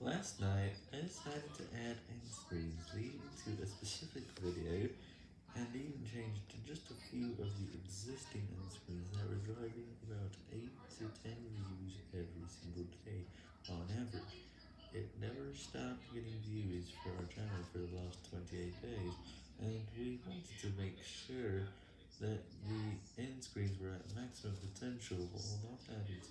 Last night, I decided to add end screens leading to a specific video, and even changed just a few of the existing end screens that were driving about 8 to 10 views every single day on average. It never stopped getting views for our channel for the last 28 days, and we wanted to make sure that the end screens were at maximum potential while not adding